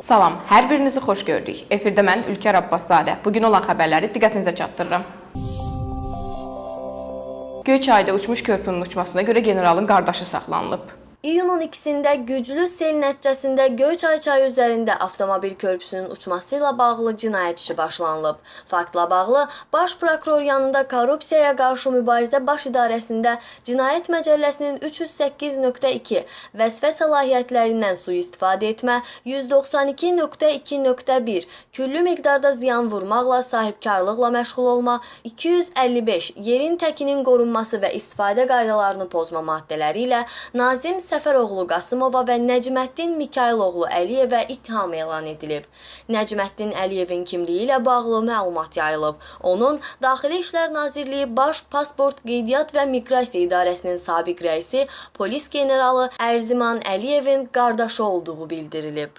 Salam, hər birinizi xoş gördük. Efirdə mən Ülkər Abbaszadə. Bu gün olan xəbərləri diqqətinizə çatdırıram. Göyçayda uçmuş körpünün uçmasına görə generalın qardaşı saxlanılıb. İyunun 2-də güclü sel nəticəsində Göyçay çayı üzərində avtomobil körpüsünün uçması ilə bağlı cinayət işi başlanılıb. Faktla bağlı Baş prokuror yanında korrupsiyaya qarşı mübarizə baş idarəsində Cinayət Məcəlləsinin 308.2 vəzifə səlahiyyətlərindən sui-istifadə etmə, 192.2.1 küllü miqdarda ziyan vurmaqla sahibkarlıqla məşğul olma, 255 yerin təkinin qorunması və istifadə qaydalarını pozma maddələri ilə Nazim Səfəroğlu Qasımova və Nəcməddin Mikayıloğlu Əliyevə ittiham elan edilib. Nəcməddin Əliyevin kimliyi ilə bağlı məlumat yayılıb. Onun Daxili İşlər Nazirliyi Baş Pasport Qeydiyyat və Miqrasiya İdarəsinin sabiq rəisi polis generalı Ərziman Əliyevin qardaşı olduğu bildirilib.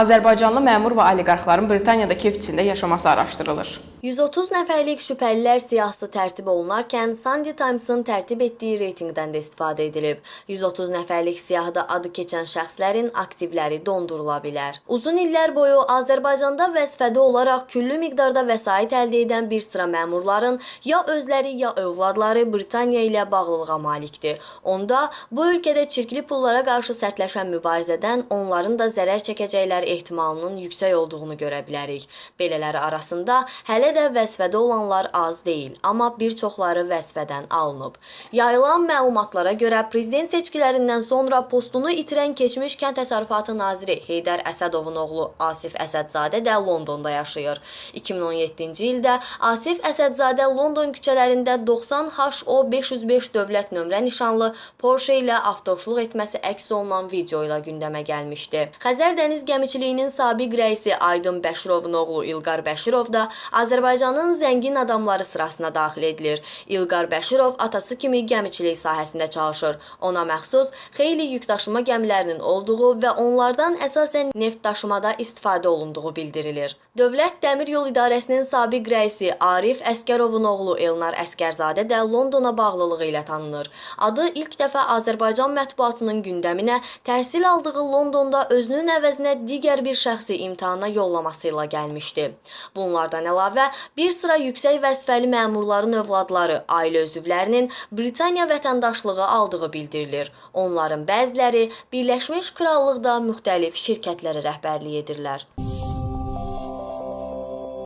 Azərbaycanlı məmur və oliqarxların Britaniyada kef içində yaşaması araşdırılır. 130 nəfərlik şübhəlilər siyahısı tərtib olunarkən Sunday Times-ın tərtib etdiyi reytinqdən də istifadə edilib. 130 nəfərlik siyahıda adı keçən şəxslərin aktivləri dondurula bilər. Uzun illər boyu Azərbaycanda vəzifədə olaraq küllü miqdarda vəsait əldə edən bir sıra məmurların ya özləri ya övladları Britaniya ilə bağlılığa malikdir. Onda bu ölkədə çirkli pullara qarşı sərtləşən mübarizədən onların da zərər çəkəcəkləri ehtimalının yüksək olduğunu görə bilərik. Belələri arasında hələ Hələ də vəzifədə olanlar az deyil, amma bir çoxları vəzifədən alınıb. Yayılan məlumatlara görə prezident seçkilərindən sonra postunu itirən keçmiş Kənd Təsərrüfatı naziri Heydər Əsədovun oğlu Asif Əsədzadə də Londonda yaşayır. 2017-ci ildə Asif Əsədzadə London küçələrində 90 HO 505 dövlət nömrə nişanlı Porsche ilə avtoşluq etməsi əks olunan video ilə gündəmə gəlmişdi. Xəzər dəniz gəmiçiliyinin sabiq rəisi Aydın Bəşirovun oğlu İlqar Bəşirov da Azərbaycan Azərbaycanın zəngin adamları sırasına daxil edilir. İlqar Bəşirov atası kimi gəmiçilik sahəsində çalışır. Ona məxsus xeyli yükdaşıma gəmilərinin olduğu və onlardan əsasən neft daşımada istifadə olunduğu bildirilir. Dövlət Dəmir Yol İdarəsinin sabiq rəisi Arif Əskərovun oğlu Elnar Əskərzadə də Londona bağlılığı ilə tanınır. Adı ilk dəfə Azərbaycan mətbuatının gündəminə təhsil aldığı Londonda özünün əvəzinə digər bir şəxsi imtahana yollaması ilə gəlmişdi. Bunlardan əlavə bir sıra yüksək vəzifəli məmurların övladları, ailə üzvlərinin Britaniya vətəndaşlığı aldığı bildirilir. Onların bəziləri Birləşmiş Krallıqda müxtəlif şirkətlərə rəhbərlik edirlər.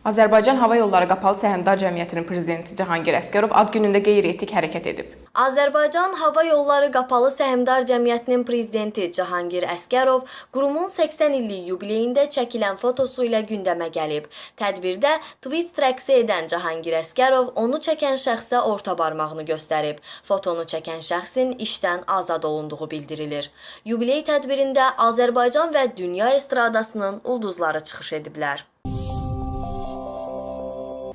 Azərbaycan Hava Yolları Qapalı Səhmdar Cəmiyyətinin prezidenti Cahangir Əsgərov ad günündə qeyri-etik hərəkət edib. Azərbaycan Hava Yolları Qapalı Səhmdar Cəmiyyətinin prezidenti Cahangir Əsgərov qurumun 80 illik yubileyində çəkilən fotosu ilə gündəmə gəlib. Tədbirdə twist rəqsi edən Cahangir Əsgərov onu çəkən şəxsə orta barmağını göstərib. Fotonu çəkən şəxsin işdən azad olunduğu bildirilir. Yubiley tədbirində Azərbaycan və dünya estradasının ulduzları çıxış ediblər.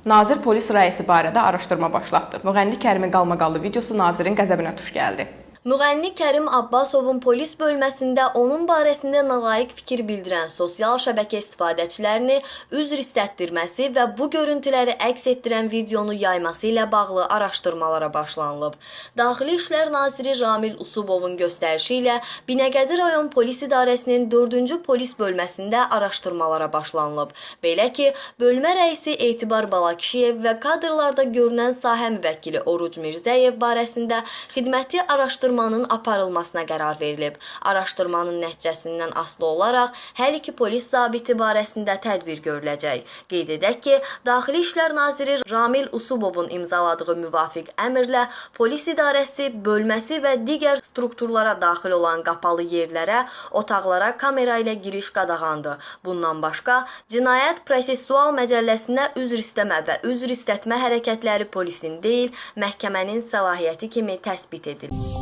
Nazir polis rəisi barədə araşdırma başlatdı. Müğənni Kərimin qalmaqallı videosu nazirin qəzəbinə tuş gəldi. Müğənni Kərim Abbasovun polis bölməsində onun barəsində nalayiq fikir bildirən sosial şəbəkə istifadəçilərini üzr istətdirməsi və bu görüntüləri əks etdirən videonu yayması ilə bağlı araşdırmalara başlanılıb. Daxili İşlər naziri Ramil Usubovun göstərişi ilə Binəqədi rayon polis idarəsinin 4-cü polis bölməsində araşdırmalara başlanılıb. Belə ki, bölmə rəisi Etibar Balakişiyev və kadrlarda görünən sahə müvəkkili Oruc Mirzəyev barəsində xidməti araşdırma araşdırmanın aparılmasına qərar verilib. Araşdırmanın nəticəsindən asılı olaraq hər iki polis zabiti barəsində tədbir görüləcək. Qeyd edək ki, Daxili İşlər naziri Ramil Usubovun imzaladığı müvafiq əmrlə polis idarəsi, bölməsi və digər strukturlara daxil olan qapalı yerlərə, otaqlara kamera ilə giriş qadağandır. Bundan başqa, Cinayət Prosessual Məcəlləsinə üzr istəmə və üzr istətmə hərəkətləri polisin deyil, məhkəmənin səlahiyyəti kimi təsbit edilir.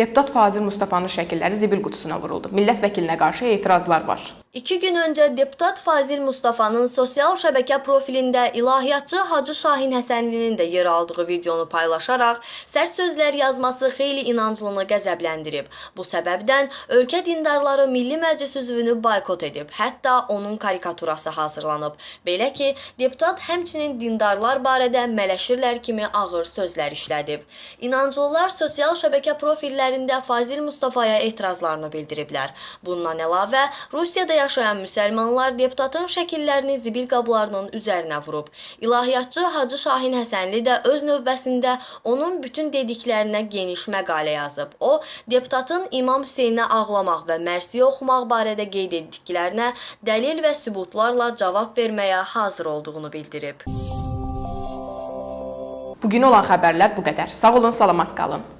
Deputat Fazil Mustafanın şəkilləri zibil qutusuna vuruldu. Millət vəkilinə qarşı etirazlar var. İki gün önce deputat Fazil Mustafa'nın sosial şəbəkə profilində ilahiyyatçı Hacı Şahin Həsənlinin də yer aldığı videonu paylaşaraq sərt sözlər yazması xeyli inanclını qəzəbləndirib. Bu səbəbdən ölkə dindarları Milli Məclis üzvünü boykot edib, hətta onun karikaturası hazırlanıb. Belə ki, deputat həmçinin dindarlar barədə mələşirlər kimi ağır sözlər işlədib. İnanclılar sosial şəbəkə profillərində Fazil Mustafaya etirazlarını bildiriblər. Bundan əlavə, Rusiyada yaşayan müsəlmanlar deputatın şəkillərini zibil qablarının üzərinə vurub. İlahiyyatçı Hacı Şahin Həsənli də öz növbəsində onun bütün dediklərinə geniş məqalə yazıb. O, deputatın İmam Hüseynə ağlamaq və mərsiyə oxumaq barədə qeyd etdiklərinə dəlil və sübutlarla cavab verməyə hazır olduğunu bildirib. Bu gün olan xəbərlər bu qədər. Sağ olun, salamat qalın.